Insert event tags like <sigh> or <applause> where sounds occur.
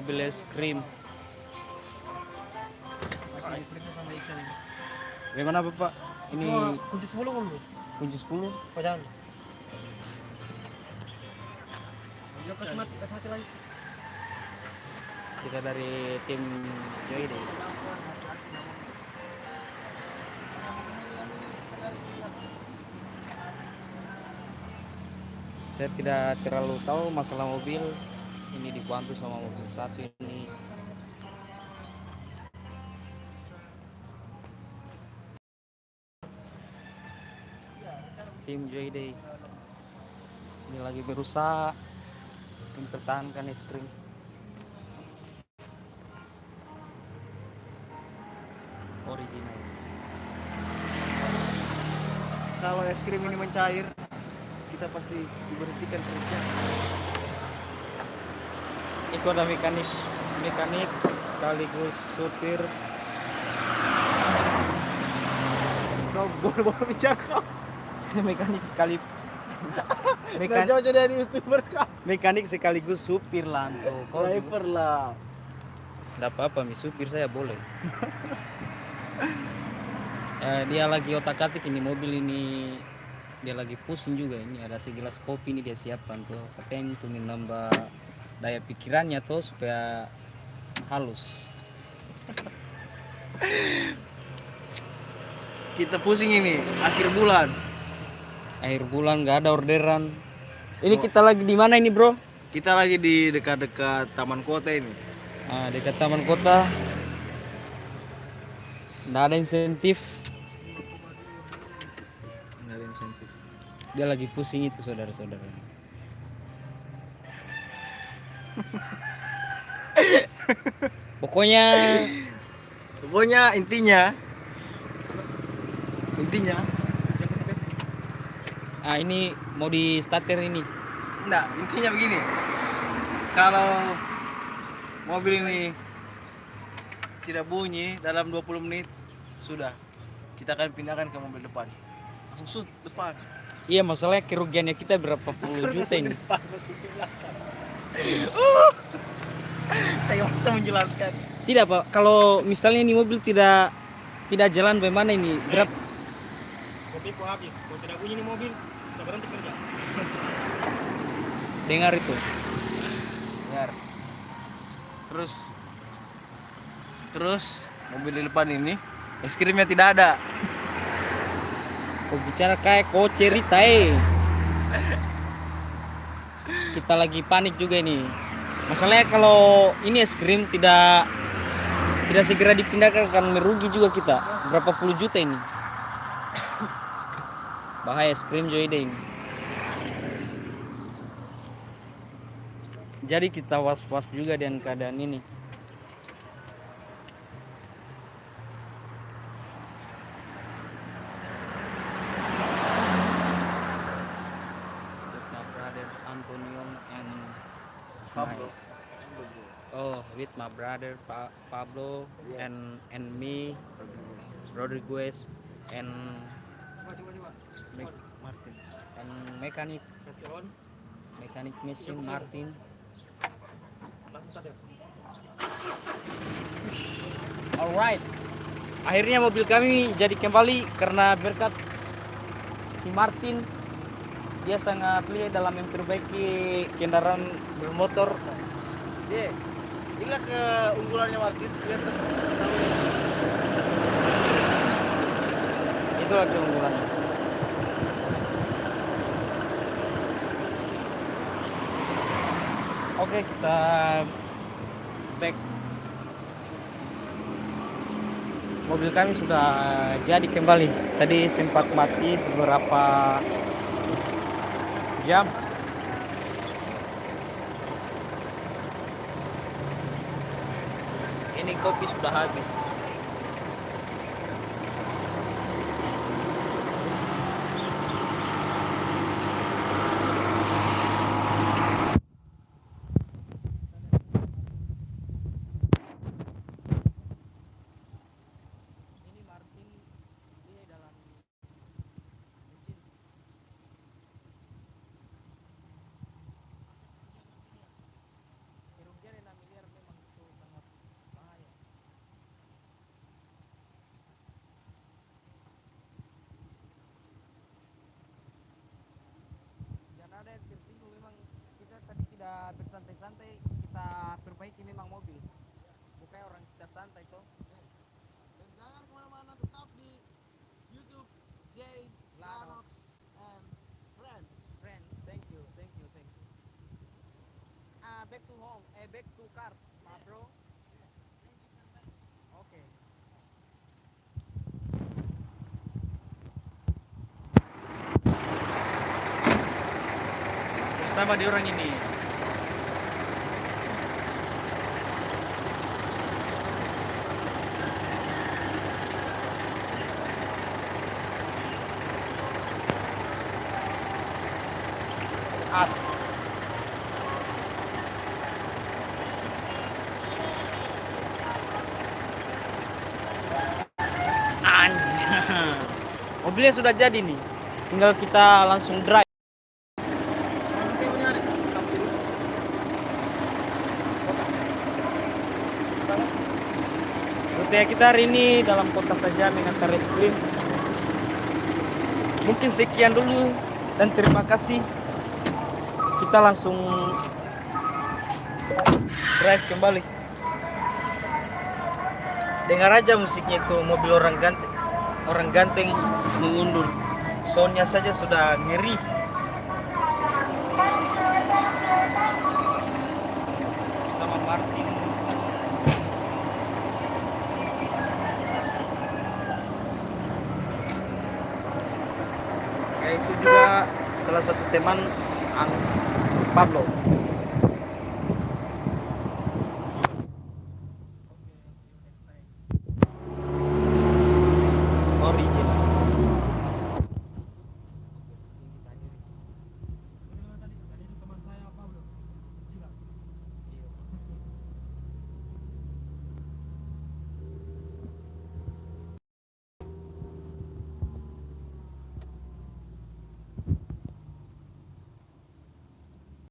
mobil es krim. Bagaimana bapak? Ini kunci 10 kan kunci 10 Padahal. Kita dari tim Joy deh. Saya tidak terlalu tahu masalah mobil ini dibantu sama mobil satu ini. Tim Day ini lagi berusaha mempertahankan es krim. Original. Kalau es krim ini mencair, kita pasti diberhentikan kerja. Itu ada mekanik mekanik sekaligus supir. Kau boleh bicara kau. <laughs> mekanik sekali <laughs> Nah, mekanik, jauh-jauh dari youtuber kau. mekanik sekaligus supir lanto kau Driver lah. Nggak apa-apa mi. Supir saya boleh. <laughs> Eh, dia lagi otak atik ini mobil ini. Dia lagi pusing juga ini. Ada segelas kopi ini dia siapkan tuh. Katanya untuk menambah daya pikirannya tuh supaya halus Kita pusing ini akhir bulan. akhir bulan nggak ada orderan ini Oh. kita lagi di mana ini bro Kita lagi di dekat-dekat taman kota ini. Nah, dekat taman kota nggak ada insentif Nggak ada insentif. dia lagi pusing itu saudara-saudara pokoknya Pokoknya intinya intinya ah ini mau di starter ini enggak, intinya begini. Kalau mobil ini tidak bunyi dalam 20 menit sudah kita akan pindahkan ke mobil depan. Langsung sud depan. iya masalahnya kerugiannya kita berapa puluh juta ini Uh, <laughs> Saya bisa menjelaskan. tidak pak kalau misalnya ini mobil tidak tidak jalan bagaimana ini berapa Kopi ku habis. Kalau tidak bunyi ini mobil, bisa berhenti kerja. <laughs> dengar itu Dengar. Terus terus mobil di depan ini es krimnya tidak ada. kau bicara kayak kau cerita eh <laughs> kita lagi panik juga ini. Masalahnya kalau ini es krim tidak tidak segera dipindahkan akan merugi juga kita. Berapa puluh juta ini? Bahaya es krim Joy Day ini. Jadi kita was-was juga dengan keadaan ini with my brother Antonio and Pablo. my- oh with my brother pa- Pablo Yeah. and and me Rodriguez and me- Martin. and mechanic. Mechanic machine Martin. Alright akhirnya mobil kami jadi kembali karena berkat si Martin. Dia sangat lihat dalam memperbaiki kendaraan bermotor. Ye, inilah keunggulannya Martin. Lihat itulah keunggulannya. Oke kita back. Mobil kami sudah jadi kembali. Tadi sempat mati beberapa jam ini kopi sudah habis tidak bersantai-santai kita perbaiki memang mobil. Bukan orang kita santai toh Dan jangan ke mana-mana, tetap di YouTube J Lanox Lanox and Friends. friends thank you thank you thank you. Ah back to home eh back to car ma bro. Oke bersama di orang ini As Anjir. Mobilnya sudah jadi nih. Tinggal kita langsung drive. Rute kita hari ini dalam kota saja mengantar es. Mungkin sekian dulu dan terima kasih. Kita langsung drive kembali. Dengar aja musiknya itu mobil orang ganteng. Orang ganteng mengundur. Soundnya saja sudah ngeri. Bersama Martin. Ya itu juga salah satu teman Pablo.